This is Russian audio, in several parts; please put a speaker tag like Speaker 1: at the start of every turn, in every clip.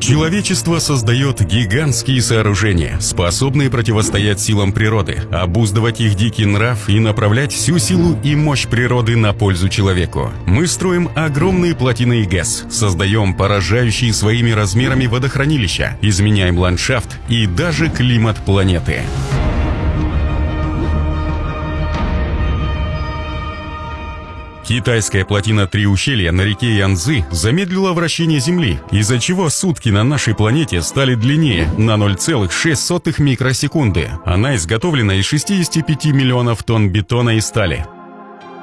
Speaker 1: Человечество создает гигантские сооружения, способные противостоять силам природы, обуздывать их дикий нрав и направлять всю силу и мощь природы на пользу человеку. Мы строим огромные плотины и ГЭС, создаем поражающие своими размерами водохранилища, изменяем ландшафт и даже климат планеты. Китайская плотина Три ущелья на реке Янзы замедлила вращение Земли, из-за чего сутки на нашей планете стали длиннее на 0,6 микросекунды. Она изготовлена из 65 миллионов тонн бетона и стали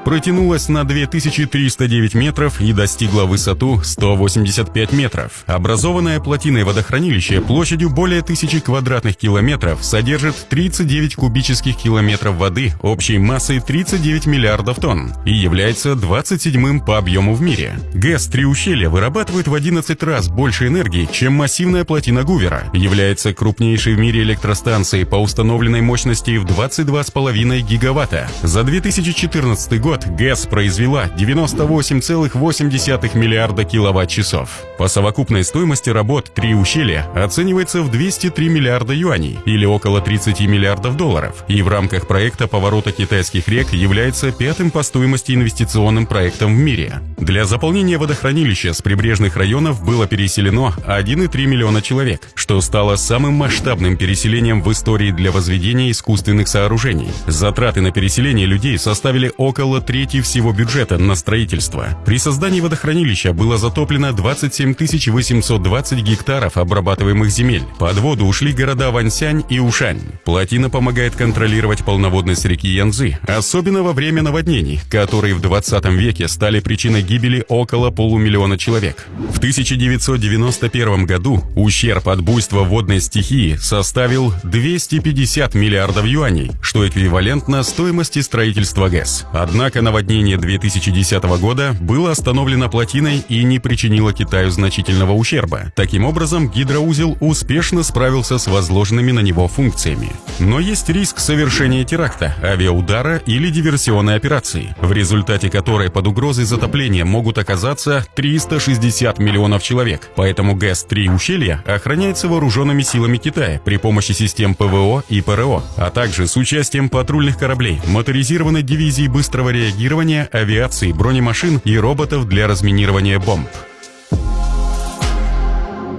Speaker 1: протянулась на 2309 метров и достигла высоту 185 метров. Образованное плотиной водохранилище площадью более тысячи квадратных километров содержит 39 кубических километров воды общей массой 39 миллиардов тонн и является 27-м по объему в мире. ГЭС «Три ущелья» вырабатывает в 11 раз больше энергии, чем массивная плотина Гувера, является крупнейшей в мире электростанцией по установленной мощности в 22,5 гигаватта. За 2014 год год ГЭС произвела 98,8 миллиарда киловатт-часов. По совокупной стоимости работ «Три ущелья» оценивается в 203 миллиарда юаней, или около 30 миллиардов долларов, и в рамках проекта поворота китайских рек является пятым по стоимости инвестиционным проектом в мире. Для заполнения водохранилища с прибрежных районов было переселено 1,3 миллиона человек, что стало самым масштабным переселением в истории для возведения искусственных сооружений. Затраты на переселение людей составили около трети всего бюджета на строительство. При создании водохранилища было затоплено 27 820 гектаров обрабатываемых земель. Под воду ушли города Ваньсянь и Ушань. Плотина помогает контролировать полноводность реки Янзы, особенно во время наводнений, которые в 20 веке стали причиной гибели около полумиллиона человек. В 1991 году ущерб от буйства водной стихии составил 250 миллиардов юаней, что эквивалентно стоимости строительства ГЭС. Однако Однако наводнение 2010 года было остановлено плотиной и не причинило Китаю значительного ущерба. Таким образом, гидроузел успешно справился с возложенными на него функциями. Но есть риск совершения теракта, авиаудара или диверсионной операции, в результате которой под угрозой затопления могут оказаться 360 миллионов человек. Поэтому ГЭС-3 ущелья охраняется вооруженными силами Китая при помощи систем ПВО и ПРО, а также с участием патрульных кораблей, моторизированной дивизии быстрого реагирования авиации, бронемашин и роботов для разминирования бомб.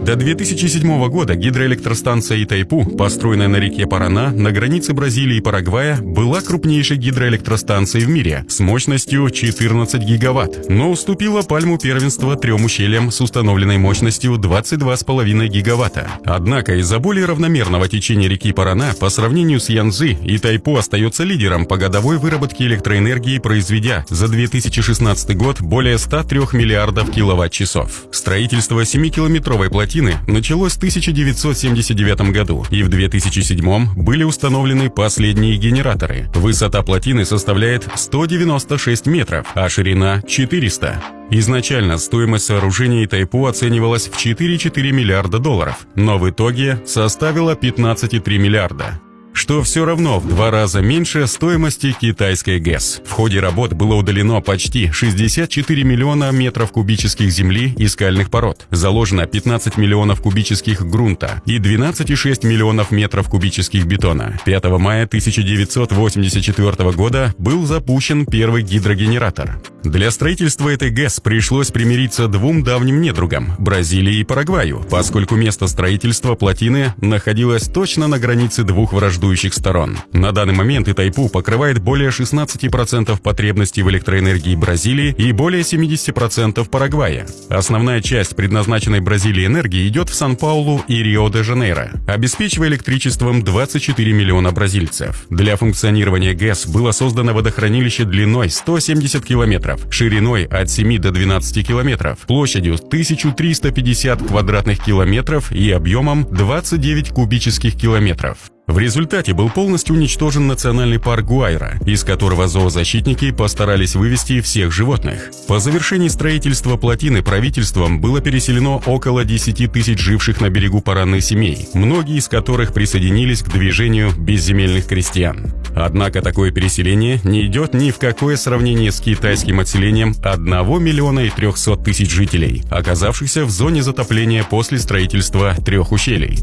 Speaker 1: До 2007 года гидроэлектростанция Итайпу, построенная на реке Парана на границе Бразилии и Парагвая, была крупнейшей гидроэлектростанцией в мире с мощностью 14 гигаватт, но уступила пальму первенства трем ущельям с установленной мощностью 22,5 гигаватта. Однако из-за более равномерного течения реки Парана по сравнению с Янзы, Итайпу остается лидером по годовой выработке электроэнергии, произведя за 2016 год более 103 миллиардов киловатт-часов. Строительство 7-километровой плотины плотины началось в 1979 году, и в 2007 были установлены последние генераторы. Высота плотины составляет 196 метров, а ширина 400. Изначально стоимость сооружения Тайпу оценивалась в 4,4 миллиарда долларов, но в итоге составила 15,3 миллиарда что все равно в два раза меньше стоимости китайской ГЭС. В ходе работ было удалено почти 64 миллиона метров кубических земли и скальных пород. Заложено 15 миллионов кубических грунта и 12,6 миллионов метров кубических бетона. 5 мая 1984 года был запущен первый гидрогенератор. Для строительства этой ГЭС пришлось примириться двум давним недругам – Бразилии и Парагваю, поскольку место строительства плотины находилось точно на границе двух враждующих сторон. На данный момент Итайпу покрывает более 16% потребностей в электроэнергии Бразилии и более 70% Парагвая. Основная часть предназначенной Бразилии энергии идет в Сан-Паулу и Рио-де-Жанейро, обеспечивая электричеством 24 миллиона бразильцев. Для функционирования ГЭС было создано водохранилище длиной 170 километров, километров, шириной от 7 до 12 километров, площадью 1350 квадратных километров и объемом 29 кубических километров. В результате был полностью уничтожен национальный парк Гуайра, из которого зоозащитники постарались вывести всех животных. По завершении строительства плотины правительством было переселено около 10 тысяч живших на берегу Параны семей, многие из которых присоединились к движению безземельных крестьян. Однако такое переселение не идет ни в какое сравнение с китайским отселением 1 миллиона и 300 тысяч жителей, оказавшихся в зоне затопления после строительства трех ущелий.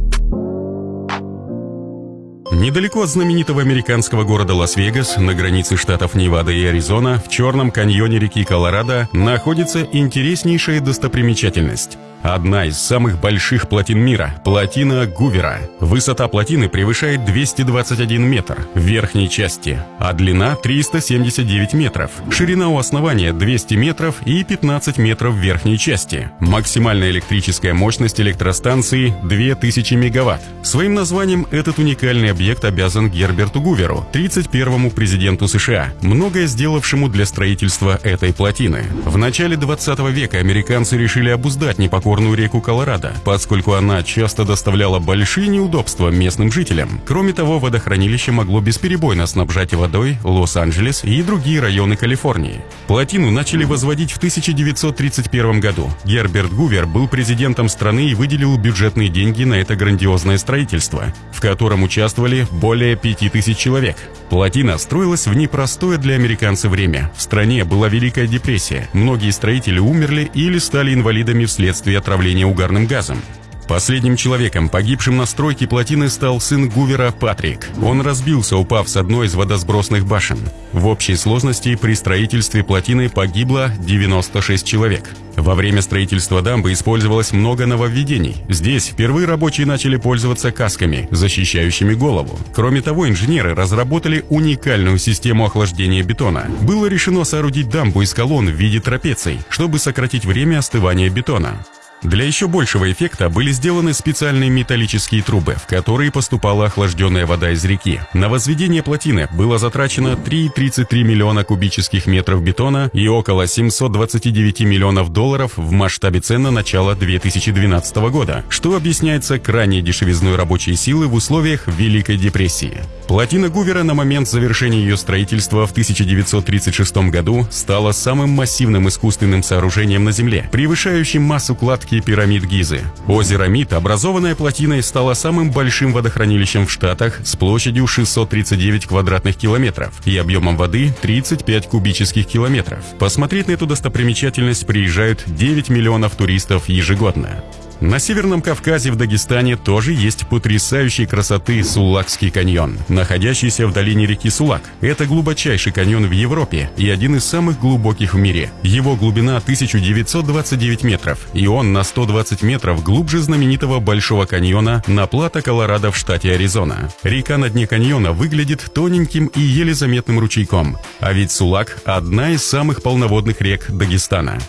Speaker 1: Недалеко от знаменитого американского города Лас-Вегас, на границе штатов Невада и Аризона, в черном каньоне реки Колорадо, находится интереснейшая достопримечательность Одна из самых больших плотин мира – плотина Гувера. Высота плотины превышает 221 метр в верхней части, а длина 379 метров. Ширина у основания 200 метров и 15 метров в верхней части. Максимальная электрическая мощность электростанции – 2000 мегаватт. Своим названием этот уникальный объект обязан Герберту Гуверу, 31-му президенту США, многое сделавшему для строительства этой плотины. В начале 20 века американцы решили обуздать непокорность горную реку Колорадо, поскольку она часто доставляла большие неудобства местным жителям. Кроме того, водохранилище могло бесперебойно снабжать водой Лос-Анджелес и другие районы Калифорнии. Плотину начали возводить в 1931 году. Герберт Гувер был президентом страны и выделил бюджетные деньги на это грандиозное строительство, в котором участвовали более 5000 человек. Плотина строилась в непростое для американцев время. В стране была Великая депрессия. Многие строители умерли или стали инвалидами вследствие отравления угарным газом. Последним человеком, погибшим на стройке плотины, стал сын Гувера Патрик. Он разбился, упав с одной из водосбросных башен. В общей сложности при строительстве плотины погибло 96 человек. Во время строительства дамбы использовалось много нововведений. Здесь впервые рабочие начали пользоваться касками, защищающими голову. Кроме того, инженеры разработали уникальную систему охлаждения бетона. Было решено соорудить дамбу из колонн в виде трапеций, чтобы сократить время остывания бетона. Для еще большего эффекта были сделаны специальные металлические трубы, в которые поступала охлажденная вода из реки. На возведение плотины было затрачено 3,33 миллиона кубических метров бетона и около 729 миллионов долларов в масштабе цен на начало 2012 года, что объясняется крайней дешевизной рабочей силы в условиях Великой депрессии. Плотина Гувера на момент завершения ее строительства в 1936 году стала самым массивным искусственным сооружением на Земле, превышающим массу кладки пирамид Гизы. Озеро Мид, образованное плотиной, стало самым большим водохранилищем в Штатах с площадью 639 квадратных километров и объемом воды 35 кубических километров. Посмотреть на эту достопримечательность приезжают 9 миллионов туристов ежегодно. На Северном Кавказе в Дагестане тоже есть потрясающей красоты Сулакский каньон, находящийся в долине реки Сулак. Это глубочайший каньон в Европе и один из самых глубоких в мире. Его глубина 1929 метров, и он на 120 метров глубже знаменитого Большого каньона на плато Колорадо в штате Аризона. Река на дне каньона выглядит тоненьким и еле заметным ручейком, а ведь Сулак – одна из самых полноводных рек Дагестана.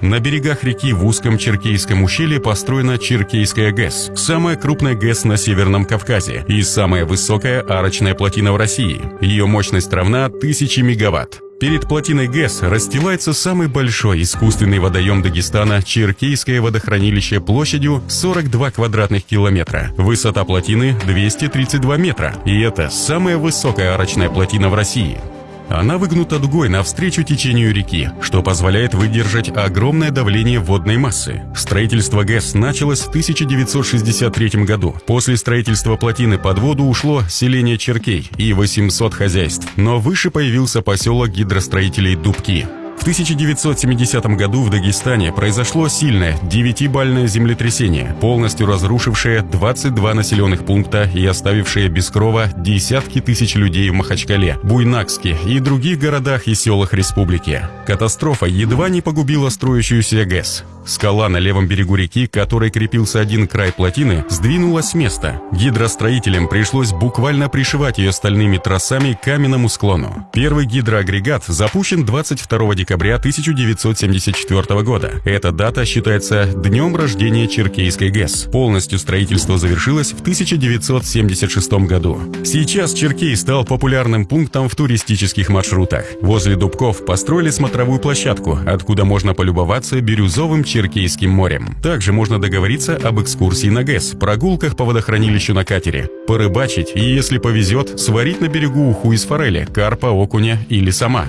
Speaker 1: На берегах реки в узком Черкейском ущелье построена Черкейская ГЭС, самая крупная ГЭС на Северном Кавказе и самая высокая арочная плотина в России. Ее мощность равна 1000 мегаватт. Перед плотиной ГЭС расстилается самый большой искусственный водоем Дагестана Черкейское водохранилище площадью 42 квадратных километра. Высота плотины 232 метра. И это самая высокая арочная плотина в России. Она выгнута дугой навстречу течению реки, что позволяет выдержать огромное давление водной массы. Строительство ГЭС началось в 1963 году. После строительства плотины под воду ушло селение Черкей и 800 хозяйств, но выше появился поселок гидростроителей Дубки. В 1970 году в Дагестане произошло сильное девятибальное землетрясение, полностью разрушившее 22 населенных пункта и оставившее без крова десятки тысяч людей в Махачкале, Буйнакске и других городах и селах республики. Катастрофа едва не погубила строящуюся ГЭС. Скала на левом берегу реки, к которой крепился один край плотины, сдвинулась с места. Гидростроителям пришлось буквально пришивать ее стальными тросами к каменному склону. Первый гидроагрегат запущен 22 декабря 1974 года. Эта дата считается днем рождения Черкейской ГЭС. Полностью строительство завершилось в 1976 году. Сейчас Черкей стал популярным пунктом в туристических маршрутах. Возле Дубков построили смотровую площадку, откуда можно полюбоваться бирюзовым Черкейским морем. Также можно договориться об экскурсии на ГЭС, прогулках по водохранилищу на катере, порыбачить и, если повезет, сварить на берегу уху из форели, карпа, окуня или сама.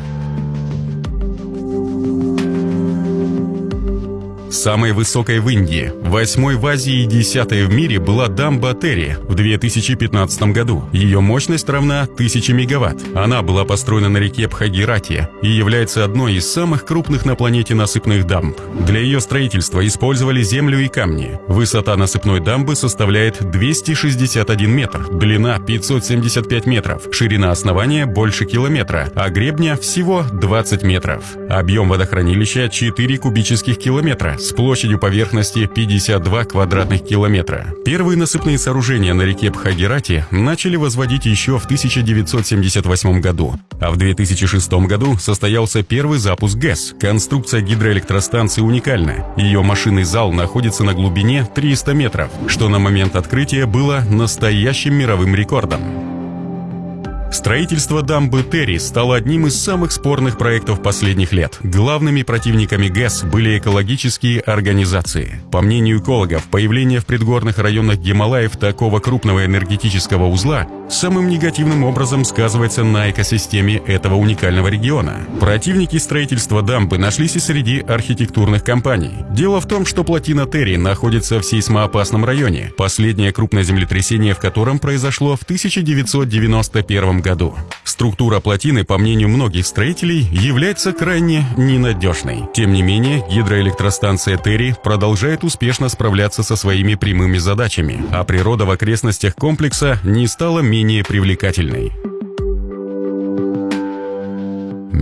Speaker 1: Самой высокой в Индии, восьмой в Азии и десятой в мире была дамба Терри в 2015 году. Ее мощность равна 1000 мегаватт. Она была построена на реке Бхагирати и является одной из самых крупных на планете насыпных дамб. Для ее строительства использовали землю и камни. Высота насыпной дамбы составляет 261 метр, длина 575 метров, ширина основания больше километра, а гребня всего 20 метров. Объем водохранилища 4 кубических километра с площадью поверхности 52 квадратных километра. Первые насыпные сооружения на реке Бхагирати начали возводить еще в 1978 году, а в 2006 году состоялся первый запуск ГЭС. Конструкция гидроэлектростанции уникальна. Ее машинный зал находится на глубине 300 метров, что на момент открытия было настоящим мировым рекордом. Строительство дамбы Терри стало одним из самых спорных проектов последних лет. Главными противниками ГЭС были экологические организации. По мнению экологов, появление в предгорных районах Гималаев такого крупного энергетического узла самым негативным образом сказывается на экосистеме этого уникального региона. Противники строительства дамбы нашлись и среди архитектурных компаний. Дело в том, что плотина Терри находится в сейсмоопасном районе, последнее крупное землетрясение в котором произошло в 1991 году. Структура плотины, по мнению многих строителей, является крайне ненадежной. Тем не менее, гидроэлектростанция Терри продолжает успешно справляться со своими прямыми задачами, а природа в окрестностях комплекса не стала менее привлекательной.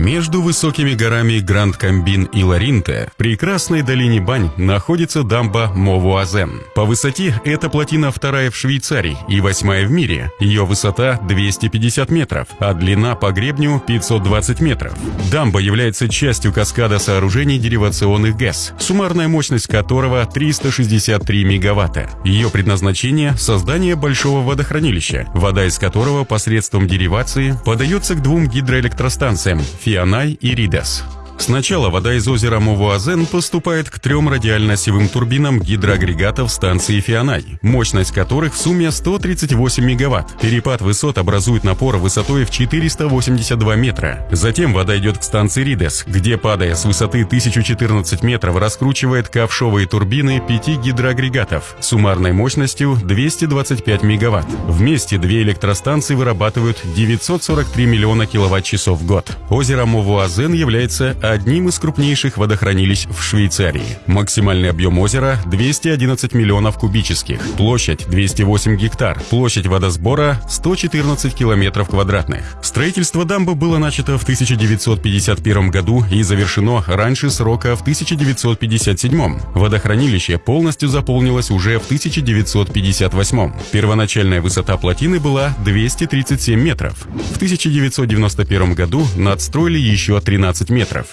Speaker 1: Между высокими горами Гранд Камбин и Ларинте, в прекрасной долине Бань, находится дамба Мовуазен. По высоте эта плотина вторая в Швейцарии и восьмая в мире. Ее высота 250 метров, а длина по гребню 520 метров. Дамба является частью каскада сооружений деривационных ГЭС, суммарная мощность которого 363 мегаватта. Ее предназначение – создание большого водохранилища, вода из которого посредством деривации подается к двум гидроэлектростанциям – Фианай и Ридес. Сначала вода из озера Мовуазен поступает к трем радиально-осевым турбинам гидроагрегатов станции Фианай, мощность которых в сумме 138 мегаватт. Перепад высот образует напор высотой в 482 метра. Затем вода идет к станции Ридес, где, падая с высоты 1014 метров, раскручивает ковшовые турбины пяти гидроагрегатов суммарной мощностью 225 мегаватт. Вместе две электростанции вырабатывают 943 миллиона киловатт-часов в год. Озеро Мовуазен является одним из крупнейших водохранилищ в Швейцарии. Максимальный объем озера 211 миллионов кубических, площадь 208 гектар, площадь водосбора 114 километров квадратных. Строительство дамбы было начато в 1951 году и завершено раньше срока в 1957. Водохранилище полностью заполнилось уже в 1958. Первоначальная высота плотины была 237 метров. В 1991 году надстроили еще 13 метров.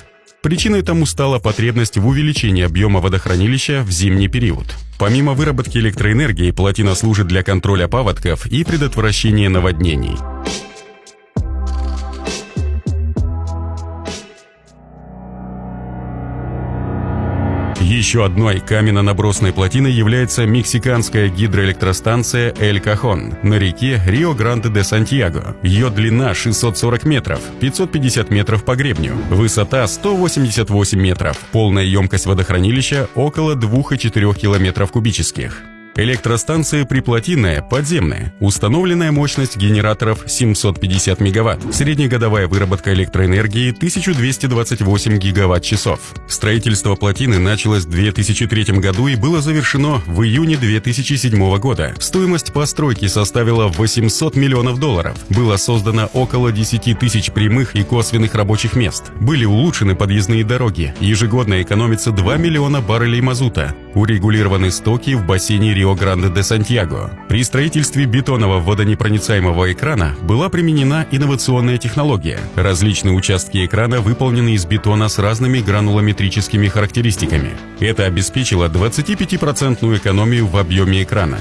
Speaker 1: Причиной тому стала потребность в увеличении объема водохранилища в зимний период. Помимо выработки электроэнергии, плотина служит для контроля паводков и предотвращения наводнений. Еще одной каменно-набросной плотиной является мексиканская гидроэлектростанция Эль Кахон на реке Рио-Гранде-де-Сантьяго. Ее длина 640 метров, 550 метров по гребню, высота 188 метров, полная емкость водохранилища около 2,4 километров кубических. Электростанция приплотинная, подземная. Установленная мощность генераторов 750 мегаватт. Среднегодовая выработка электроэнергии 1228 гигаватт-часов. Строительство плотины началось в 2003 году и было завершено в июне 2007 года. Стоимость постройки составила 800 миллионов долларов. Было создано около 10 тысяч прямых и косвенных рабочих мест. Были улучшены подъездные дороги. Ежегодно экономится 2 миллиона баррелей мазута. Урегулированы стоки в бассейне Рио Рио-Гранде-де-Сантьяго. При строительстве бетонного водонепроницаемого экрана была применена инновационная технология. Различные участки экрана выполнены из бетона с разными гранулометрическими характеристиками. Это обеспечило 25% экономию в объеме экрана.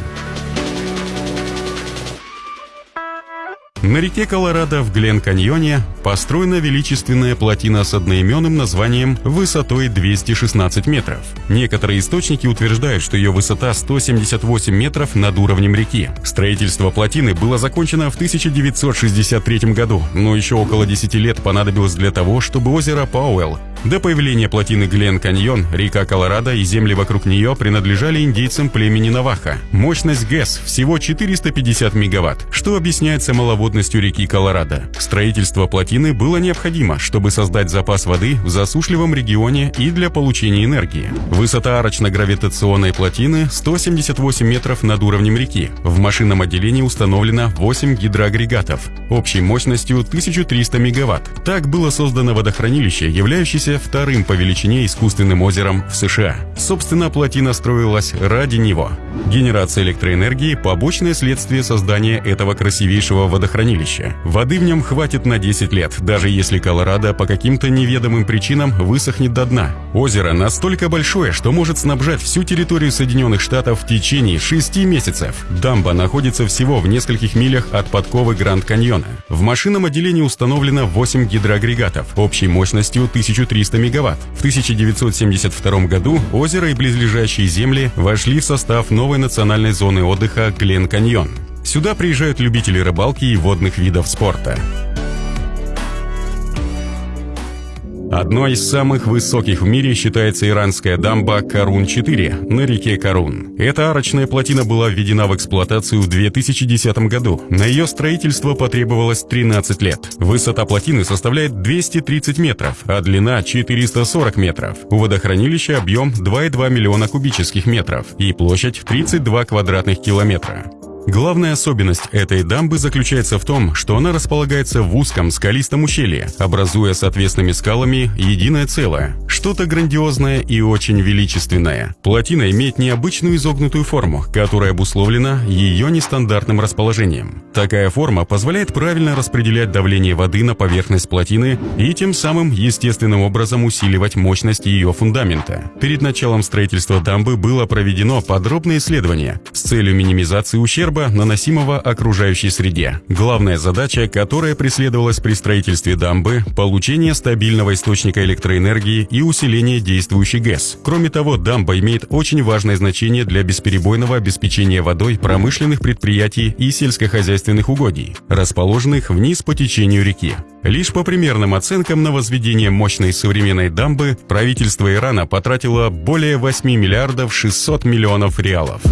Speaker 1: На реке Колорадо в Глен-Каньоне построена величественная плотина с одноименным названием высотой 216 метров. Некоторые источники утверждают, что ее высота 178 метров над уровнем реки. Строительство плотины было закончено в 1963 году, но еще около 10 лет понадобилось для того, чтобы озеро Пауэлл до появления плотины Глен-Каньон, река Колорадо и земли вокруг нее принадлежали индейцам племени Наваха. Мощность ГЭС всего 450 мегаватт, что объясняется маловодностью реки Колорадо. Строительство плотины было необходимо, чтобы создать запас воды в засушливом регионе и для получения энергии. Высота арочно-гравитационной плотины 178 метров над уровнем реки. В машинном отделении установлено 8 гидроагрегатов, общей мощностью 1300 мегаватт. Так было создано водохранилище, являющееся вторым по величине искусственным озером в США. Собственно, плотина строилась ради него. Генерация электроэнергии – побочное следствие создания этого красивейшего водохранилища. Воды в нем хватит на 10 лет, даже если Колорадо по каким-то неведомым причинам высохнет до дна. Озеро настолько большое, что может снабжать всю территорию Соединенных Штатов в течение 6 месяцев. Дамба находится всего в нескольких милях от подковы Гранд-Каньона. В машинном отделении установлено 8 гидроагрегатов общей мощностью 1300 300 мегаватт. В 1972 году озеро и близлежащие земли вошли в состав новой национальной зоны отдыха Глен-Каньон. Сюда приезжают любители рыбалки и водных видов спорта. Одной из самых высоких в мире считается иранская дамба Карун-4 на реке Карун. Эта арочная плотина была введена в эксплуатацию в 2010 году. На ее строительство потребовалось 13 лет. Высота плотины составляет 230 метров, а длина 440 метров. У водохранилища объем 2,2 миллиона кубических метров и площадь 32 квадратных километра. Главная особенность этой дамбы заключается в том, что она располагается в узком скалистом ущелье, образуя с отвесными скалами единое целое, что-то грандиозное и очень величественное. Плотина имеет необычную изогнутую форму, которая обусловлена ее нестандартным расположением. Такая форма позволяет правильно распределять давление воды на поверхность плотины и тем самым естественным образом усиливать мощность ее фундамента. Перед началом строительства дамбы было проведено подробное исследование с целью минимизации ущерба ущерба, наносимого окружающей среде. Главная задача, которая преследовалась при строительстве дамбы – получение стабильного источника электроэнергии и усиление действующей ГЭС. Кроме того, дамба имеет очень важное значение для бесперебойного обеспечения водой промышленных предприятий и сельскохозяйственных угодий, расположенных вниз по течению реки. Лишь по примерным оценкам на возведение мощной современной дамбы правительство Ирана потратило более 8 миллиардов 600 миллионов реалов.